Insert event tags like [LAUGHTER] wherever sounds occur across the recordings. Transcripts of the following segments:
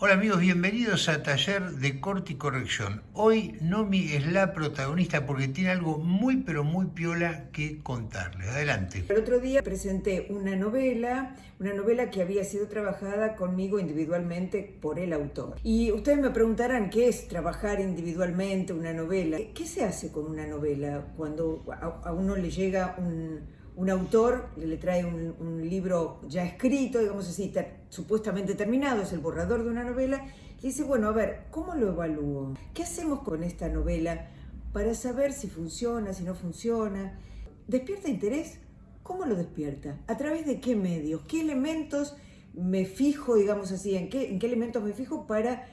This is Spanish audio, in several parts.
Hola amigos, bienvenidos a Taller de Corte y Corrección. Hoy Nomi es la protagonista porque tiene algo muy pero muy piola que contarles. Adelante. El otro día presenté una novela, una novela que había sido trabajada conmigo individualmente por el autor. Y ustedes me preguntarán qué es trabajar individualmente una novela. ¿Qué se hace con una novela cuando a uno le llega un un autor le trae un, libro ya escrito, digamos así, supuestamente terminado, es el borrador de una novela, y dice, bueno, a ver, ¿cómo lo evalúo? ¿Qué hacemos con esta novela para saber si funciona, si no funciona? ¿Despierta interés? ¿Cómo lo despierta? ¿A través de qué medios? ¿Qué elementos me fijo, digamos así, en qué, en qué elementos me fijo para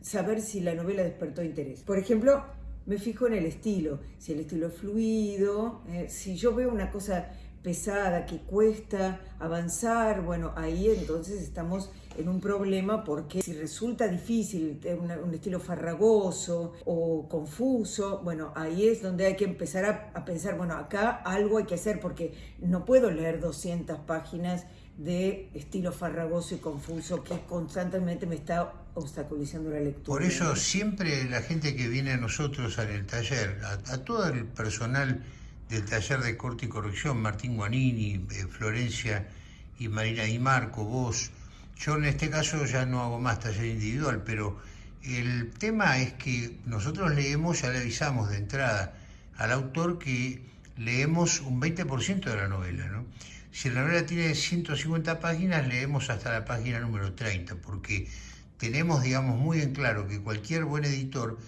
saber si la novela despertó interés? Por ejemplo, me fijo en el estilo, si el estilo es fluido, eh, si yo veo una cosa pesada, que cuesta avanzar, bueno, ahí entonces estamos en un problema porque si resulta difícil, un, estilo farragoso o confuso, bueno, ahí es donde hay que empezar a, a, pensar, bueno, acá algo hay que hacer porque no puedo leer 200 páginas de estilo farragoso y confuso que constantemente me está obstaculizando la lectura. Por eso siempre la gente que viene a nosotros en el taller, a, todo el personal del taller de corte y corrección, Martín Guanini, eh, Florencia y Marina y Marco, vos, yo en este caso ya no hago más taller individual, pero el tema es que nosotros leemos, ya le avisamos de entrada al autor que leemos un 20% de la novela, ¿no? Si la novela tiene 150 páginas, leemos hasta la página número 30, porque tenemos, digamos, muy en claro que cualquier buen editor,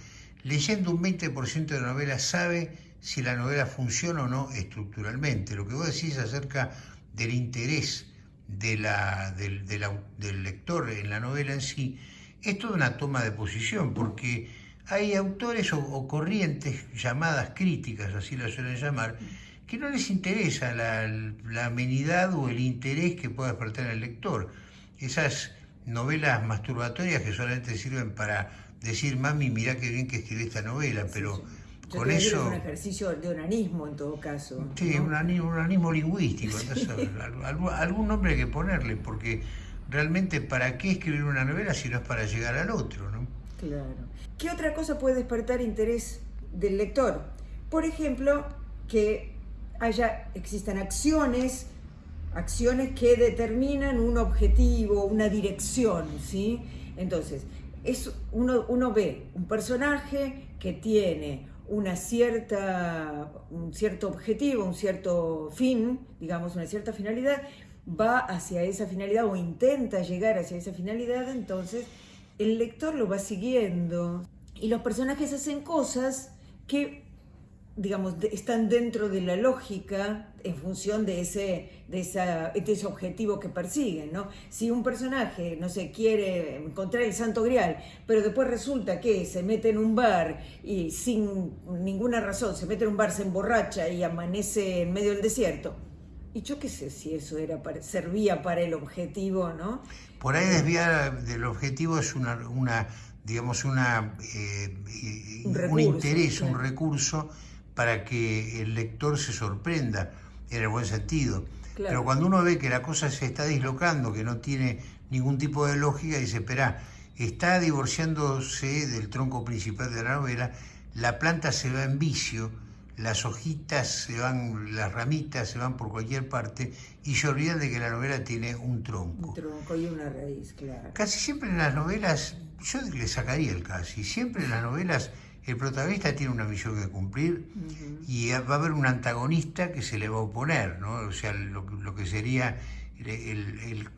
leyendo un 20% de la novela, sabe si la novela funciona o no estructuralmente. Lo que vos decís acerca del interés de la, del, del lector en la novela en sí, es toda una toma de posición, porque hay autores o, corrientes llamadas críticas, así las suelen llamar, que no les interesa la, amenidad o el interés que pueda despertar el lector. Esas novelas masturbatorias que solamente sirven para decir, mami, mirá qué bien que escribí esta novela, pero con eso... Es un ejercicio de onanismo en todo caso. Sí, un, onanismo, lingüístico, [LAUGHS] algún nombre hay que ponerle, porque realmente ¿para qué escribir una novela si no es para llegar al otro? ¿no? Claro. ¿Qué otra cosa puede despertar interés del lector? Por ejemplo, que haya, existan acciones, acciones que determinan un objetivo, una dirección, ¿sí? Entonces, es, uno, uno ve un personaje que tiene una cierta, un cierto objetivo, un cierto fin, digamos, una cierta finalidad, va hacia esa finalidad o intenta llegar hacia esa finalidad, entonces el lector lo va siguiendo. Y los personajes hacen cosas que digamos, están dentro de la lógica en función de ese, de, esa, de ese objetivo que persiguen, ¿no? Si un personaje, no sé, quiere encontrar el santo grial, pero después resulta que se mete en un bar y sin ninguna razón, se mete en un bar, se emborracha y amanece en medio del desierto, y yo qué sé si eso era servía para el objetivo, ¿no? Por ahí desviar del objetivo es una, una digamos, una, eh, un, interés, un recurso para que el lector se sorprenda, en el buen sentido. Pero cuando uno ve que la cosa se está dislocando, que no tiene ningún tipo de lógica, dice, espera, está divorciándose del tronco principal de la novela, la planta se va en vicio, las hojitas se van, las ramitas se van por cualquier parte y se olvidan de que la novela tiene un tronco. Un tronco y una raíz, claro. Casi siempre en las novelas, yo le sacaría el casi, siempre en las novelas el protagonista tiene una misión que cumplir y va a haber un antagonista que se le va a oponer, ¿no? O sea, lo, que sería el,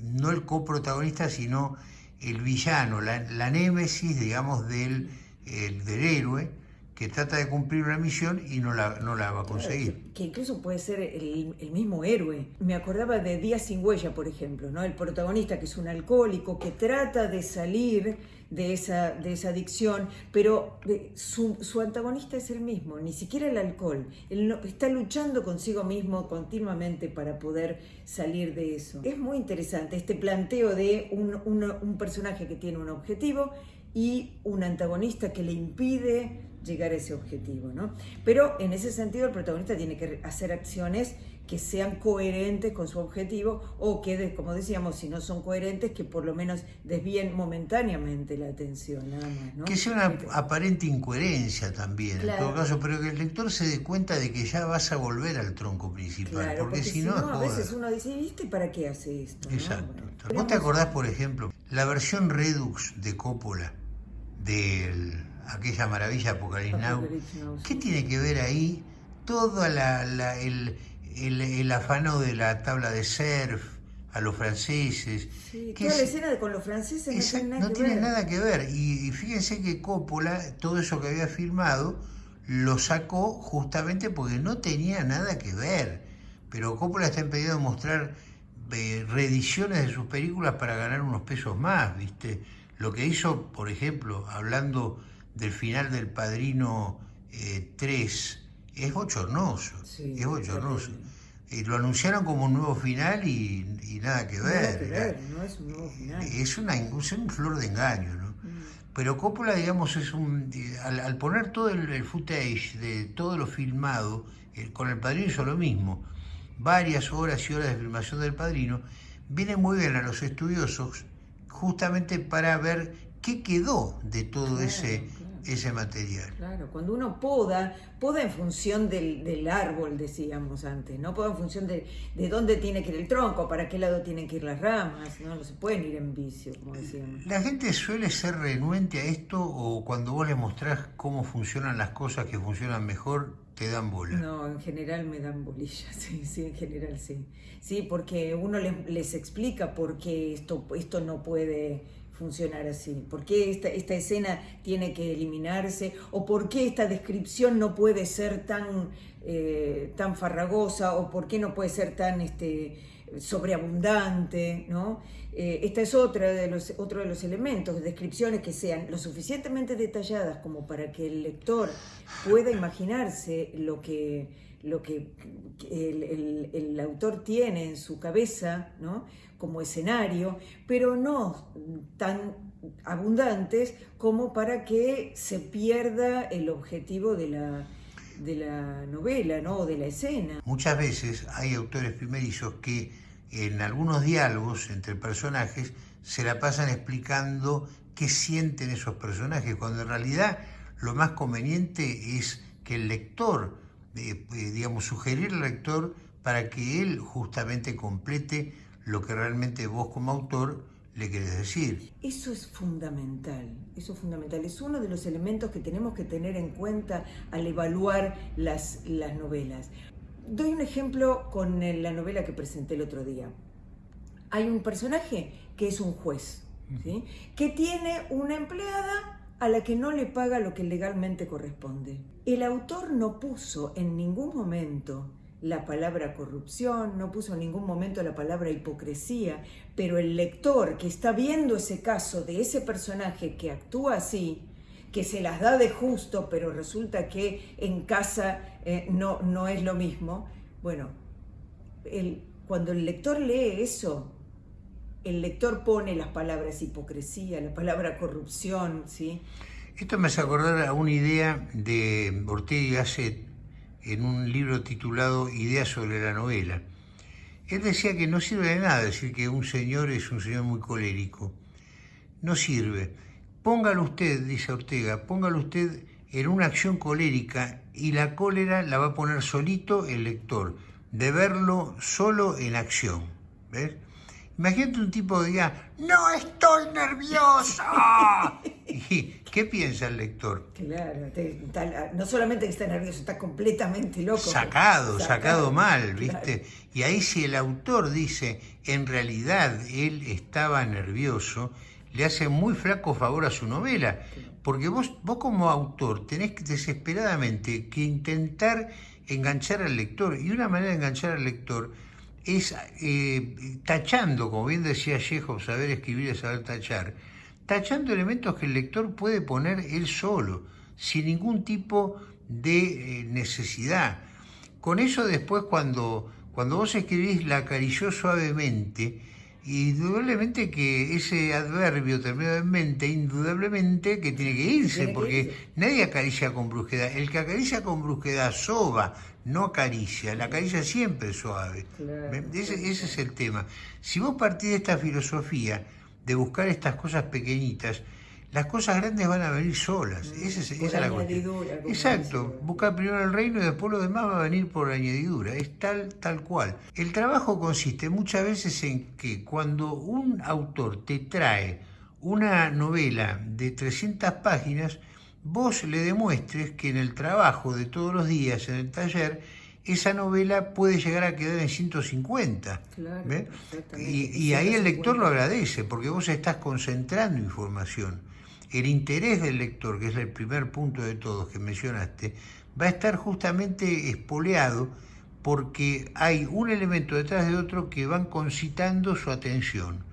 no el coprotagonista, sino el villano, la, némesis, digamos, del, del héroe, que trata de cumplir una misión y no la, no la va a conseguir. que, incluso puede ser el, mismo héroe. Me acordaba de Días sin huella, por ejemplo, ¿no? El protagonista que es un alcohólico, que trata de salir de esa, de esa adicción, pero su, su antagonista es el mismo, ni siquiera el alcohol. Él está luchando consigo mismo continuamente para poder salir de eso. Es muy interesante este planteo de un, un personaje que tiene un objetivo y un antagonista que le impide llegar a ese objetivo, ¿no? Pero en ese sentido el protagonista tiene que hacer acciones que sean coherentes con su objetivo o que, como decíamos, si no son coherentes, que por lo menos desvíen momentáneamente la atención, nada más. ¿no? Que sea una aparente incoherencia también, en todo caso, pero que el lector se dé cuenta de que ya vas a volver al tronco principal, porque, si no... a veces uno dice, ¿viste para qué hace esto? Exacto. ¿Vos te acordás, por ejemplo, la versión Redux de Coppola, de aquella maravilla Apocalipsis Now? ¿Qué tiene que ver ahí todo la, el el, afano de la tabla de surf a los franceses. Sí, toda la escena con los franceses no tiene nada, que, ver. Y, fíjense que Coppola, todo eso que había filmado, lo sacó justamente porque no tenía nada que ver. Pero Coppola está impedido de mostrar eh, reediciones de sus películas para ganar unos pesos más, ¿viste? Lo que hizo, por ejemplo, hablando del final del Padrino 3, eh, es bochornoso, es bochornoso. Y lo anunciaron como un nuevo final y, nada que ver. no es un nuevo final. Es, una, un flor de engaño, ¿no? Mm. Pero Coppola, digamos, es un al, poner todo el, footage de todo lo filmado, eh, con El Padrino hizo lo mismo, varias horas y horas de filmación del Padrino, viene muy bien a los estudiosos justamente para ver qué quedó de todo ese ese material. Claro, cuando uno poda, poda en función del, árbol, decíamos antes, ¿no? Poda en función de, de, dónde tiene que ir el tronco, para qué lado tienen que ir las ramas, ¿no? No se pueden ir en vicio, como decíamos. La gente suele ser renuente a esto o cuando vos le mostrás cómo funcionan las cosas que funcionan mejor, te dan bola. No, en general me dan bolillas, [LAUGHS] sí, sí, en general sí. Sí, porque uno les, les explica por qué esto, esto no puede funcionar así? ¿Por qué esta, escena tiene que eliminarse? ¿O por qué esta descripción no puede ser tan, eh, tan farragosa? ¿O por qué no puede ser tan este, sobreabundante? ¿no? Eh, esta es otra de los, otro de los elementos, descripciones que sean lo suficientemente detalladas como para que el lector pueda imaginarse lo que lo que el, autor tiene en su cabeza ¿no? como escenario, pero no tan abundantes como para que se pierda el objetivo de la, de la novela ¿no? o de la escena. Muchas veces hay autores primerizos que en algunos diálogos entre personajes se la pasan explicando qué sienten esos personajes, cuando en realidad lo más conveniente es que el lector eh, digamos, sugerir al lector para que él justamente complete lo que realmente vos como autor le querés decir. Eso es fundamental, eso es fundamental. Es uno de los elementos que tenemos que tener en cuenta al evaluar las, las novelas. Doy un ejemplo con la novela que presenté el otro día. Hay un personaje que es un juez, ¿sí? que tiene una empleada a la que no le paga lo que legalmente corresponde. El autor no puso en ningún momento la palabra corrupción, no puso en ningún momento la palabra hipocresía, pero el lector que está viendo ese caso de ese personaje que actúa así, que se las da de justo, pero resulta que en casa eh, no, no es lo mismo, bueno, cuando el lector lee eso, el lector pone las palabras hipocresía, la palabra corrupción, ¿sí? Esto me hace acordar a una idea de Ortega y Gasset en un libro titulado Ideas sobre la novela. Él decía que no sirve de nada decir que un señor es un señor muy colérico. No sirve. Póngalo usted, dice Ortega, póngalo usted en una acción colérica y la cólera la va a poner solito el lector, de verlo solo en acción. ¿Ves? Imagínate un tipo que diga, no estoy nervioso. [LAUGHS] ¿Y qué piensa el lector? Claro, no solamente que está nervioso, está completamente loco. Sacado, sacado, mal, ¿viste? Y ahí si el autor dice, en realidad él estaba nervioso, le hace muy flaco favor a su novela. Porque vos, vos como autor tenés desesperadamente que intentar enganchar al lector. Y una manera de enganchar al lector es eh, tachando, como bien decía Chekhov, saber escribir es saber tachar, tachando elementos que el lector puede poner él solo, sin ningún tipo de eh, necesidad. Con eso después cuando, cuando vos escribís la acarició suavemente, indudablemente que ese adverbio terminado en mente, indudablemente que tiene que irse, porque nadie acaricia con brusquedad. El que acaricia con brusquedad soba, no acaricia. La caricia siempre es suave. ese, ese es el tema. Si vos partís de esta filosofía de buscar estas cosas pequeñitas, las cosas grandes van a venir solas. Mm, esa es, la cuestión. Exacto. Buscar primero el reino y después lo demás va a venir por añadidura. Es tal, tal cual. El trabajo consiste muchas veces en que cuando un autor te trae una novela de 300 páginas, vos le demuestres que en el trabajo de todos los días en el taller, esa novela puede llegar a quedar en 150. Claro, y, y ahí el lector lo agradece, porque vos estás concentrando información el interés del lector, que es el primer punto de todos que mencionaste, va a estar justamente espoleado porque hay un elemento detrás de otro que van concitando su atención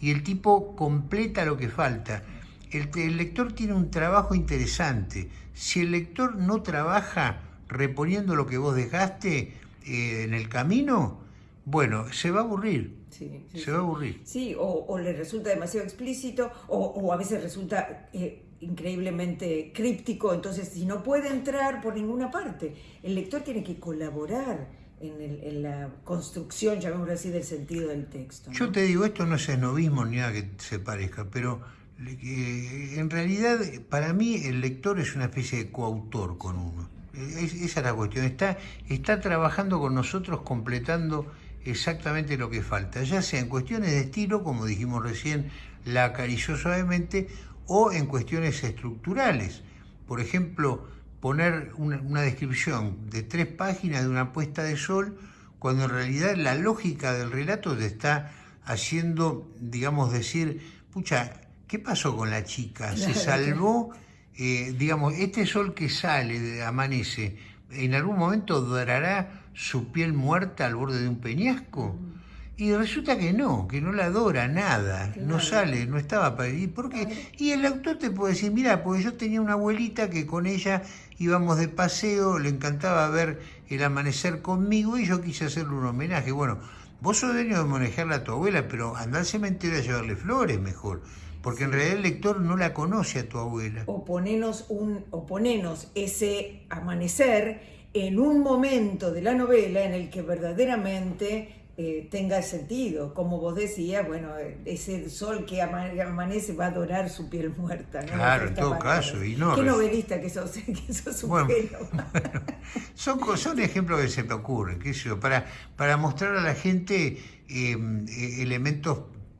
y el tipo completa lo que falta. El, lector tiene un trabajo interesante. Si el lector no trabaja reponiendo lo que vos dejaste eh, en el camino, bueno, se va a aburrir. se va a aburrir. Sí, o, le resulta demasiado explícito, o, a veces resulta eh, increíblemente críptico, entonces si no puede entrar por ninguna parte, el lector tiene que colaborar en, la construcción, llamémoslo así, del sentido del texto. Yo te digo, esto no es esnovismo ni nada que se parezca, pero en realidad para mí el lector es una especie de coautor con uno. esa es la cuestión, está, está trabajando con nosotros completando exactamente lo que falta, ya sea en cuestiones de estilo, como dijimos recién, la acarició suavemente, o en cuestiones estructurales. Por ejemplo, poner una, descripción de tres páginas de una puesta de sol, cuando en realidad la lógica del relato te está haciendo, digamos, decir, pucha, ¿qué pasó con la chica? [LAUGHS] ¿Se salvó? Eh, digamos, este sol que sale, amanece, ¿en algún momento dorará su piel muerta al borde de un peñasco? Y resulta que no, que no la adora nada, no sale, no estaba para ir. ¿Por qué? Y el autor te puede decir, mira, porque yo tenía una abuelita que con ella íbamos de paseo, le encantaba ver el amanecer conmigo y yo quise hacerle un homenaje. Bueno, vos sos dueño de manejarla a tu abuela, pero anda al cementerio a llevarle flores mejor. Porque en realidad el lector no la conoce a tu abuela. O ponenos, un, o ponenos ese amanecer en un momento de la novela en el que verdaderamente eh, tenga sentido. Como vos decías, bueno, ese sol que amanece va a adorar su piel muerta. Claro, en todo caso. Y no, Qué novelista que sos, [LAUGHS] que sos un bueno, [LAUGHS] son, son ejemplos que se me ocurren, qué sé para, para mostrar a la gente em, e, elementos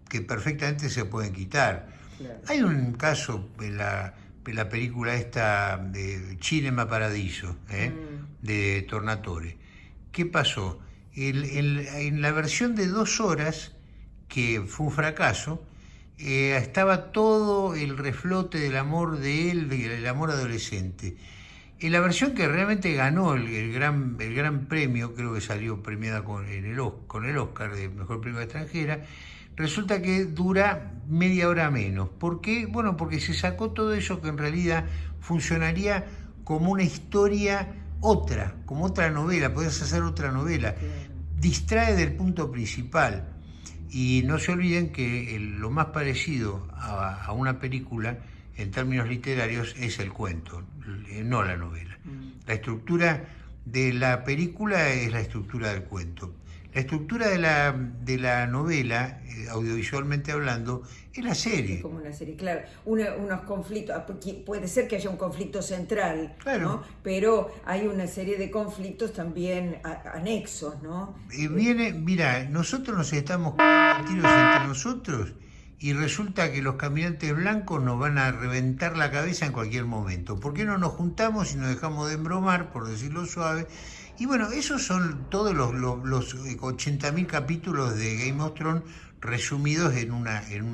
que perfectamente se pueden quitar. Hay un caso en la, la película esta de Cinema Paradiso, ¿eh? mm. de Tornatore. ¿Qué pasó? en la versión de dos horas, que fue un fracaso, eh, estaba todo el reflote del amor de él, del amor adolescente. En la versión que realmente ganó el, gran, el gran premio, creo que salió premiada con, el, con el Oscar de Mejor Premio Extranjera, resulta que dura media hora menos. ¿Por qué? Bueno, porque se sacó todo eso que en realidad funcionaría como una historia otra, como otra novela, podías hacer otra novela. Distrae del punto principal. Y no se olviden que lo más parecido a, una película en términos literarios es el cuento, no la novela. Mm. La estructura de la película es la estructura del cuento. La estructura de la, de la novela, eh, audiovisualmente hablando, es la serie. Es como una serie, claro. unos conflictos, ah, puede ser que haya un conflicto central, ¿no? pero hay una serie de conflictos también anexos, ¿no? Eh, viene, mira, nosotros nos estamos tiros entre nosotros y resulta que los caminantes blancos nos van a reventar la cabeza en cualquier momento. ¿Por qué no nos juntamos y nos dejamos de embromar, por decirlo suave? Y bueno, esos son todos los, los, los 80.000 capítulos de Game of Thrones resumidos en una, en,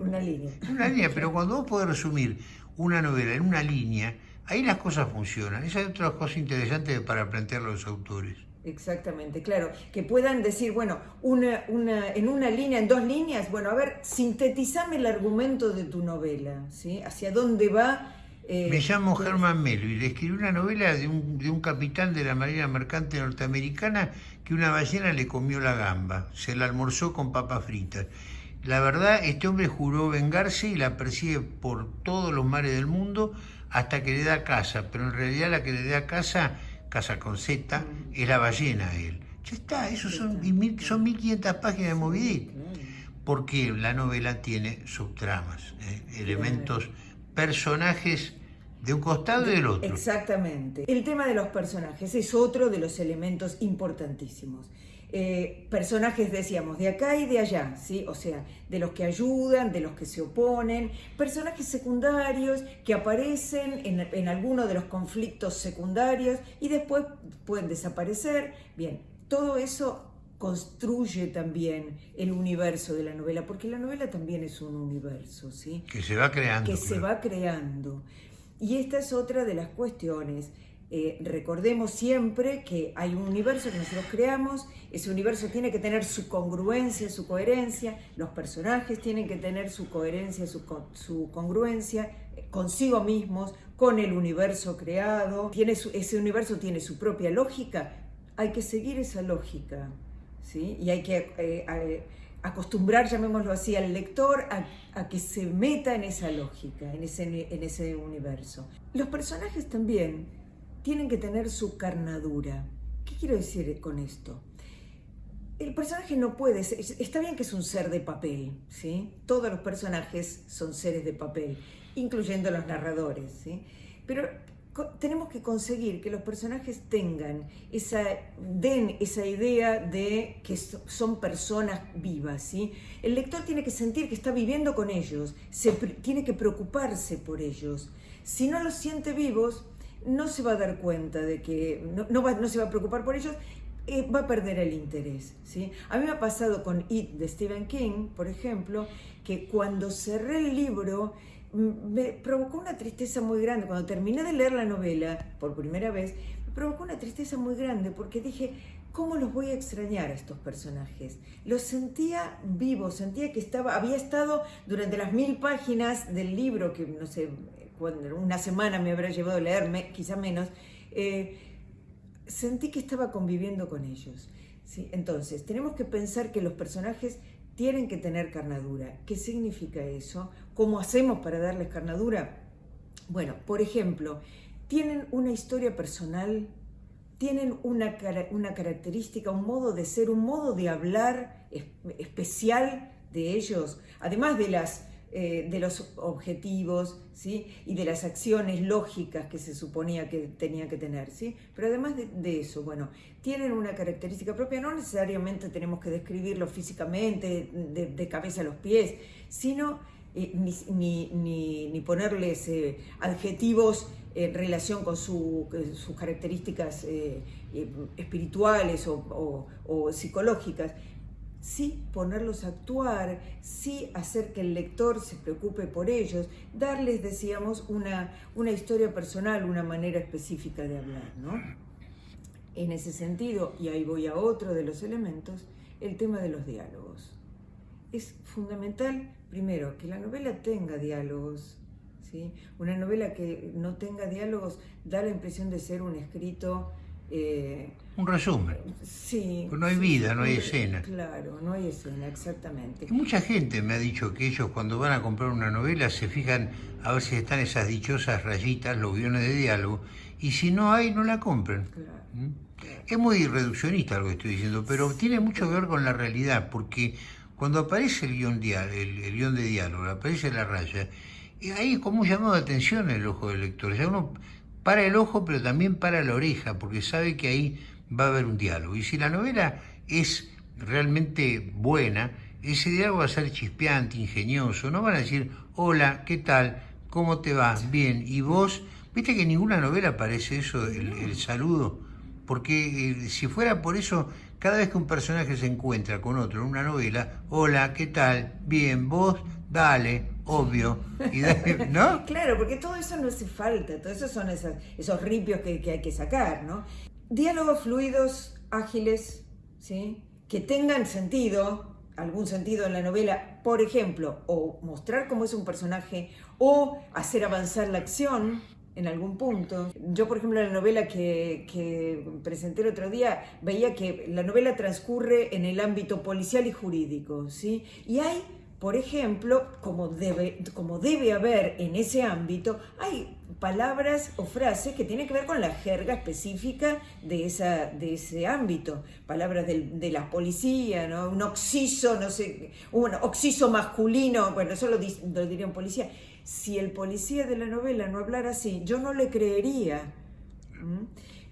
una línea. En una línea, [LAUGHS] pero cuando vos podés resumir una novela en una línea, ahí las cosas funcionan. Esa es otra cosa interesante para plantear a los autores. Exactamente, claro. Que puedan decir, bueno, una, una, en una línea, en dos líneas, bueno, a ver, sintetizame el argumento de tu novela, ¿sí? ¿Hacia dónde va eh, Me llamo Herman Melville. Escribí una novela de un, de un capitán de la Marina Mercante norteamericana que una ballena le comió la gamba, se la almorzó con papas fritas. La verdad, este hombre juró vengarse y la persigue por todos los mares del mundo hasta que le da casa, pero en realidad la que le da casa Casa con Z, es la ballena él. Ya está, eso son, son 1500 páginas de Movidit. Porque la novela tiene subtramas, ¿eh? elementos, personajes de un costado y del otro. Exactamente. El tema de los personajes es otro de los elementos importantísimos. Eh, personajes, decíamos, de acá y de allá, ¿sí? O sea, de los que ayudan, de los que se oponen, personajes secundarios que aparecen en, en alguno de los conflictos secundarios y después pueden desaparecer. Bien, todo eso construye también el universo de la novela, porque la novela también es un universo, ¿sí? Que se va creando. Que se va creando. Y esta es otra de las cuestiones. Eh, recordemos siempre que hay un universo que nosotros creamos, ese universo tiene que tener su congruencia, su coherencia, los personajes tienen que tener su coherencia, su, su congruencia eh, consigo mismos, con el universo creado, tiene ese universo tiene su propia lógica, hay que seguir esa lógica, ¿sí? y hay que eh, acostumbrar, llamémoslo así, al lector a, que se meta en esa lógica, en ese, en ese universo. Los personajes también tienen que tener su carnadura. ¿Qué quiero decir con esto? El personaje no puede ser, está bien que es un ser de papel, ¿sí? Todos los personajes son seres de papel, incluyendo los narradores, ¿sí? Pero tenemos que conseguir que los personajes tengan esa, den esa idea de que son personas vivas, ¿sí? El lector tiene que sentir que está viviendo con ellos, se, tiene que preocuparse por ellos. Si no los siente vivos, no se va a dar cuenta de que, no, no, se va a preocupar por ellos, eh, va a perder el interés, ¿sí? A mí me ha pasado con It de Stephen King, por ejemplo, que cuando cerré el libro, me provocó una tristeza muy grande. Cuando terminé de leer la novela por primera vez, me provocó una tristeza muy grande porque dije, ¿cómo los voy a extrañar a estos personajes? Los sentía vivos, sentía que estaba, había estado durante las mil páginas del libro, que no sé, una semana me habrá llevado a leer, quizá menos, eh, sentí que estaba conviviendo con ellos. ¿sí? Entonces, tenemos que pensar que los personajes tienen que tener carnadura. ¿Qué significa eso? ¿Cómo hacemos para darles carnadura? Bueno, por ejemplo, tienen una historia personal, tienen una, una característica, un modo de ser, un modo de hablar especial de ellos, además de las eh, de los objetivos ¿sí? y de las acciones lógicas que se suponía que tenían que tener. ¿sí? Pero además de, eso, bueno, tienen una característica propia, no necesariamente tenemos que describirlo físicamente, de, cabeza a los pies, sino eh, ni, ponerles eh, adjetivos en relación con sus características espirituales o psicológicas, sí ponerlos a actuar, sí hacer que el lector se preocupe por ellos, darles, decíamos, una, una historia personal, una manera específica de hablar. ¿no? En ese sentido, y ahí voy a otro de los elementos, el tema de los diálogos. Es fundamental, primero, que la novela tenga diálogos. ¿sí? Una novela que no tenga diálogos da la impresión de ser un escrito eh, un resumen. Sí. no hay vida, no hay escena. Claro, no hay escena, exactamente. mucha gente me ha dicho que ellos cuando van a comprar una novela se fijan a ver si están esas dichosas rayitas, los guiones de diálogo, y si no hay, no la compran. ¿Mm? Es muy reduccionista lo que estoy diciendo, pero tiene mucho que ver con la realidad, porque cuando aparece el guion, el, guion de diálogo, aparece la raya, ahí es como un llamado de atención en el ojo del lector. Ya uno para el ojo, pero también para la oreja, porque sabe que ahí va a haber un diálogo. Y si la novela es realmente buena, ese diálogo va a ser chispeante, ingenioso. No van a decir, hola, ¿qué tal? ¿Cómo te va? Bien. ¿Y vos? ¿Viste que en ninguna novela aparece eso, el, saludo? Porque eh, si fuera por eso, cada vez que un personaje se encuentra con otro en una novela, hola, ¿qué tal? Bien, vos, dale, obvio. [LAUGHS] ¿No? [LAUGHS] claro, porque todo eso no hace falta, todo eso son esos, esos ripios que, hay que sacar, ¿no? Diálogos fluidos, ágiles, ¿sí? Que tengan sentido, algún sentido en la novela, por ejemplo, o mostrar cómo es un personaje, o hacer avanzar la acción, en algún punto. Yo, por ejemplo, en la novela que, que, presenté el otro día, veía que la novela transcurre en el ámbito policial y jurídico, ¿sí? Y hay por ejemplo, como debe, haber en ese ámbito, hay palabras o frases que tienen que ver con la jerga específica de ese ámbito. Palabras de la policía, ¿no? un oxiso, no sé, un oxiso masculino, bueno, eso lo, lo diría un policía. Si el policía de la novela no hablara así, yo no le creería.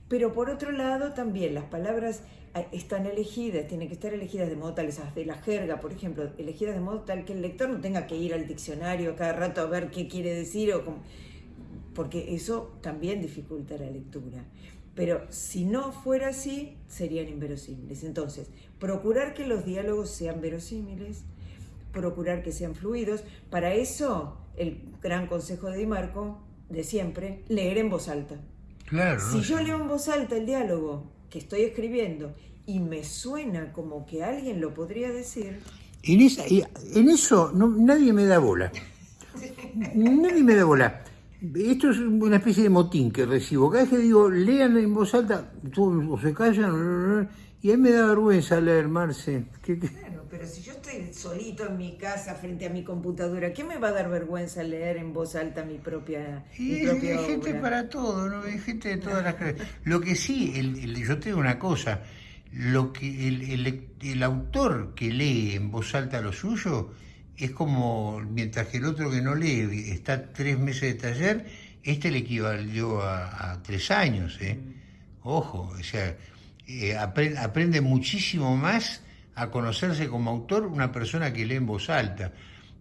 Pero por otro lado, también las palabras están elegidas, tienen que estar elegidas de modo tal, esas de la jerga, por ejemplo, elegidas de modo tal que el lector no tenga que ir al diccionario cada rato a ver qué quiere decir, o porque eso también dificulta la lectura. Pero si no fuera así, serían inverosímiles. Entonces, procurar que los diálogos sean verosímiles, procurar que sean fluidos. Para eso, el gran consejo de Di Marco, de siempre, leer en voz alta. Claro. Si yo leo en voz alta el diálogo que estoy escribiendo y me suena como que alguien lo podría decir. En, en eso nadie me da bola. Nadie me da bola. Esto es una especie de motín que recibo. Cada vez que digo, lean en voz alta, o se callan, y a mí me da vergüenza leer, Marce. Pero si yo estoy solito en mi casa frente a mi computadora, ¿qué me va a dar vergüenza leer en voz alta mi propia, y hay gente para todo, ¿no? Hay gente de todas las Lo que sí, el, yo te digo una cosa, lo que el, el autor que lee en voz alta lo suyo es como, mientras que el otro que no lee está tres meses de taller, este le equivalió a, tres años, ¿eh? Mm. Ojo, o sea, eh, aprende, muchísimo más a conocerse como autor una persona que lee en voz alta.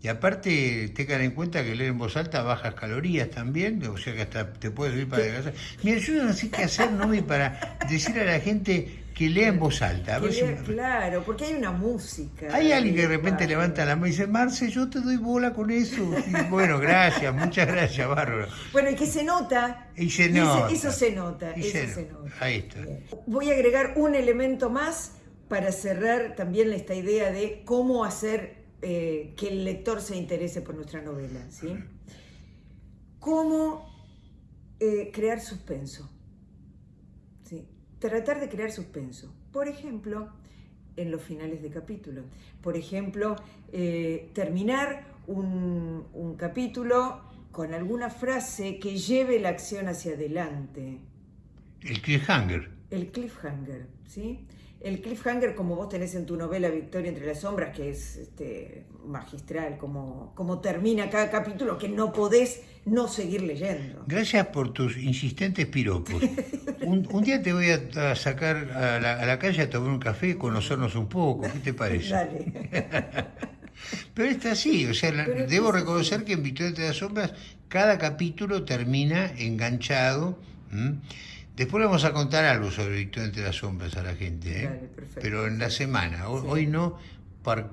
Y aparte, tengan en cuenta que leer en voz alta bajas calorías también, o sea que hasta te puedes ir para adelgazar. Yo no sé qué hacer, ¿no? para decir a la gente que lea en voz alta. Claro, porque hay una música. Hay alguien que de repente levanta la mano y dice, Marce, yo te doy bola con eso. bueno, gracias, muchas gracias, Bárbara. Bueno, y que se nota. Y se nota. Eso, se nota, eso se, nota. Ahí está. Voy a agregar un elemento más para cerrar también esta idea de cómo hacer eh, que el lector se interese por nuestra novela. ¿sí? Cómo eh, crear suspenso. ¿sí? tratar de crear suspenso. Por ejemplo, en los finales de capítulo. Por ejemplo, eh, terminar un, un, capítulo con alguna frase que lleve la acción hacia adelante. El cliffhanger. El cliffhanger, ¿sí? El cliffhanger como vos tenés en tu novela Victoria entre las sombras, que es este, magistral, como, como termina cada capítulo, que no podés no seguir leyendo. Gracias por tus insistentes piropos. Un, día te voy a, sacar a la, calle a tomar un café y conocernos un poco, ¿qué te parece? Dale. [LAUGHS] Pero está así, o sea, debo reconocer que en Victoria entre las sombras cada capítulo termina enganchado. Después le vamos a contar algo sobre Victoria entre las sombras a la gente, ¿eh? pero en la semana. Hoy, no,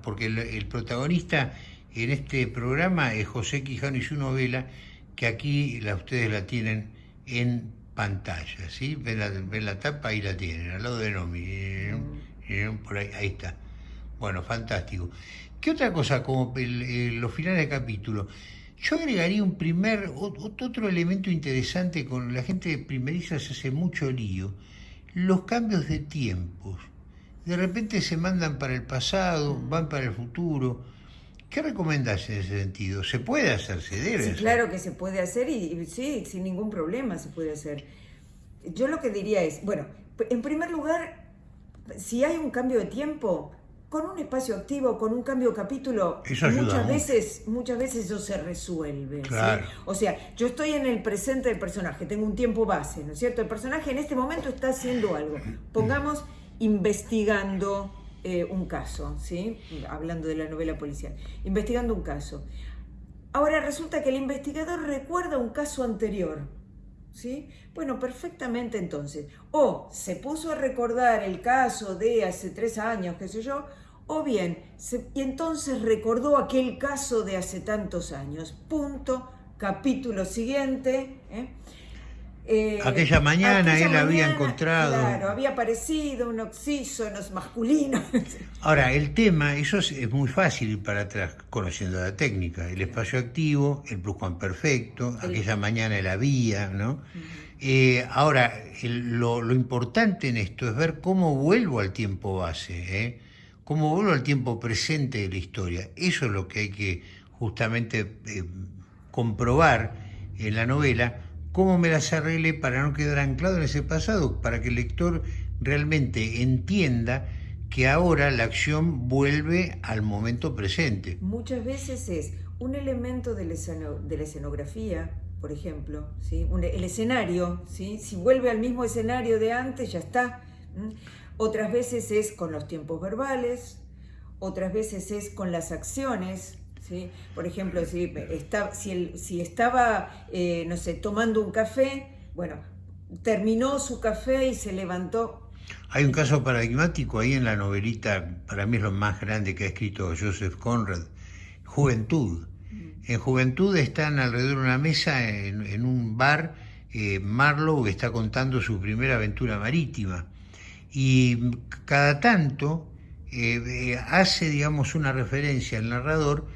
porque el, protagonista en este programa es José Quijano y su novela, que aquí la, ustedes la tienen en pantalla, ¿sí? Ven la, ven la tapa, ahí la tienen, al lado de Nomi. Por ahí, ahí está. Bueno, fantástico. ¿Qué otra cosa como los finales de capítulo? Yo agregaría un primer, otro elemento interesante con la gente de primeriza se hace mucho lío, los cambios de tiempos. De repente se mandan para el pasado, van para el futuro. ¿Qué recomendás en ese sentido? ¿Se puede hacer? ¿Se debe sí, claro que se puede hacer y, sí, sin ningún problema se puede hacer. Yo lo que diría es, bueno, en primer lugar, si hay un cambio de tiempo, con un espacio activo, con un cambio de capítulo, muchas veces, muchas veces eso se resuelve. O sea, yo estoy en el presente del personaje, tengo un tiempo base, ¿no es cierto? El personaje en este momento está haciendo algo. Pongamos investigando eh, un caso, ¿sí? Hablando de la novela policial. Investigando un caso. Ahora resulta que el investigador recuerda un caso anterior. ¿Sí? Bueno, perfectamente entonces. O se puso a recordar el caso de hace tres años, qué sé yo, o bien, y entonces recordó aquel caso de hace tantos años. Punto, capítulo siguiente. ¿eh? Eh, aquella mañana él había encontrado. Claro, había aparecido un oxísono masculino. [LAUGHS] Ahora, el tema, eso es, muy fácil ir para atrás, conociendo la técnica. El espacio activo, el pluscuamperfecto, aquella mañana él había, ¿no? Eh, ahora, lo, lo, importante en esto es ver cómo vuelvo al tiempo base, ¿eh? Cómo vuelvo al tiempo presente de la historia. Eso es lo que hay que justamente eh, comprobar en la novela, cómo me las arreglé para no quedar anclado en ese pasado, para que el lector realmente entienda que ahora la acción vuelve al momento presente. Muchas veces es un elemento de la, escenografía, por ejemplo, el escenario, si vuelve al mismo escenario de antes, ya está. Otras veces es con los tiempos verbales, otras veces es con las acciones. ¿sí? Por ejemplo, si, está, si, si estaba, eh, no sé, tomando un café, bueno, terminó su café y se levantó. Hay un caso paradigmático ahí en la novelita, para mí es lo más grande que ha escrito Joseph Conrad, Juventud. Mm. En Juventud están alrededor de una mesa en, un bar, eh, Marlowe está contando su primera aventura marítima y cada tanto eh, eh, hace, digamos, una referencia al narrador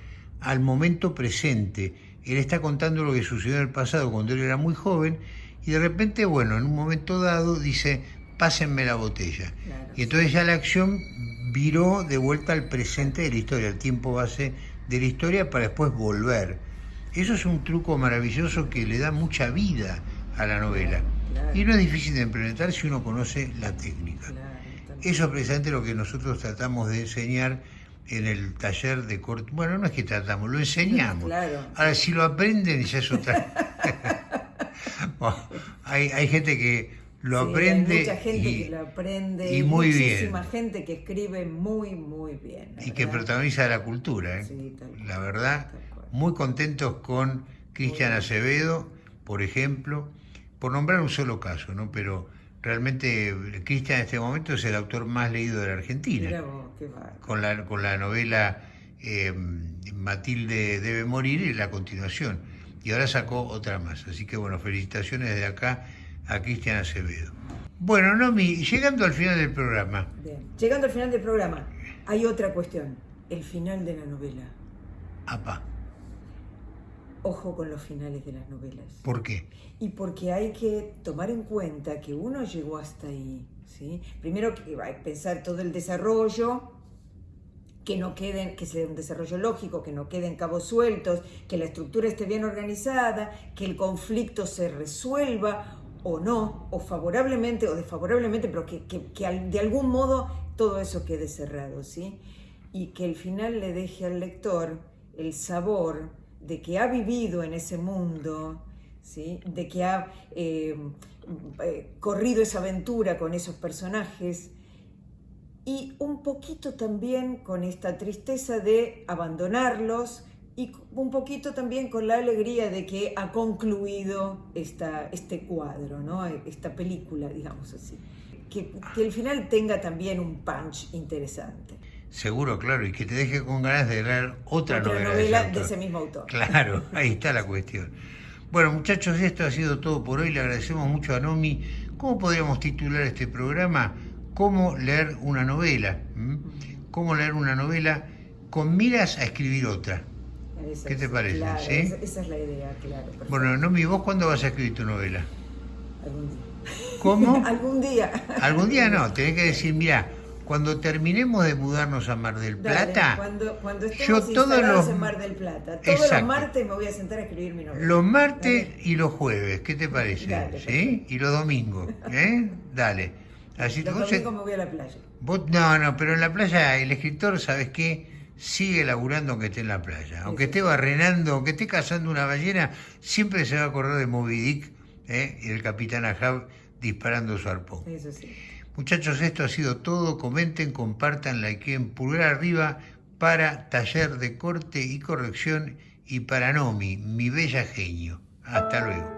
al momento presente. Él está contando lo que sucedió en el pasado cuando él era muy joven y de repente, bueno, en un momento dado dice, pásenme la botella. y entonces ya la acción viró de vuelta al presente de la historia, al tiempo base de la historia para después volver. Eso es un truco maravilloso que le da mucha vida a la novela. Y no es difícil de implementar si uno conoce la técnica. Eso es precisamente lo que nosotros tratamos de enseñar en el taller de corte. Bueno, no es que tratamos, lo enseñamos. Ahora, si lo aprenden, ya es otra. [LAUGHS] hay, hay gente que lo aprende. Hay mucha gente y, que lo aprende. Y muy muchísima gente que escribe muy, muy bien. Y que protagoniza la cultura. ¿eh? la verdad, muy contentos con Cristian Acevedo, por ejemplo, por nombrar un solo caso, ¿no? Pero realmente Cristian en este momento es el autor más leído de la Argentina. con, la, con la novela eh, Matilde debe morir y la continuación. Y ahora sacó otra más. Así que bueno, felicitaciones desde acá a Cristian Acevedo. Bueno, Nomi, llegando al final del programa. Llegando al final del programa, hay otra cuestión. El final de la novela. Apa ojo con los finales de las novelas. ¿Por qué? Y porque hay que tomar en cuenta que uno llegó hasta ahí. ¿sí? Primero que va a pensar todo el desarrollo, que no queden, que sea un desarrollo lógico, que no queden cabos sueltos, que la estructura esté bien organizada, que el conflicto se resuelva o no, o favorablemente o desfavorablemente, pero que, que, que de algún modo todo eso quede cerrado, ¿sí? Y que el final le deje al lector el sabor de que ha vivido en ese mundo, ¿sí? de que ha eh, eh, corrido esa aventura con esos personajes y un poquito también con esta tristeza de abandonarlos y un poquito también con la alegría de que ha concluido esta, este cuadro, ¿no? esta película, digamos así. Que, que el final tenga también un punch interesante. Seguro, claro, y que te deje con ganas de leer otra, novela, de, ese mismo autor. Claro, [LAUGHS] ahí está la cuestión. Bueno, muchachos, esto ha sido todo por hoy. Le agradecemos mucho a Nomi. ¿Cómo podríamos titular este programa? ¿Cómo leer una novela? ¿Mm? ¿Cómo leer una novela con miras a escribir otra? ¿Qué te parece? Esa, es la idea, claro. Bueno, Nomi, ¿vos cuándo vas a escribir tu novela? Algún día. ¿Cómo? [LAUGHS] Algún día. Algún día no, [LAUGHS] tenés que decir, mira, cuando terminemos de mudarnos a Mar del Plata, cuando, cuando estemos yo todos los en Mar del Plata, todos los martes me voy a sentar a escribir mi novela. Los martes y los jueves, ¿qué te parece? ¿Sí? Y los domingos, ¿eh? Dale. Así los domingos me voy a la playa. no, no, pero en la playa el escritor, ¿sabes qué? Sigue laburando aunque esté en la playa. Aunque esté barrenando, aunque esté cazando una ballena, siempre se va a acordar de Moby Dick ¿eh? y el capitán Ahab disparando su arpón. Eso sí. Muchachos, esto ha sido todo. Comenten, compartan, likeen, pulgar arriba para taller de corte y corrección y para Nomi, mi bella genio. Hasta luego.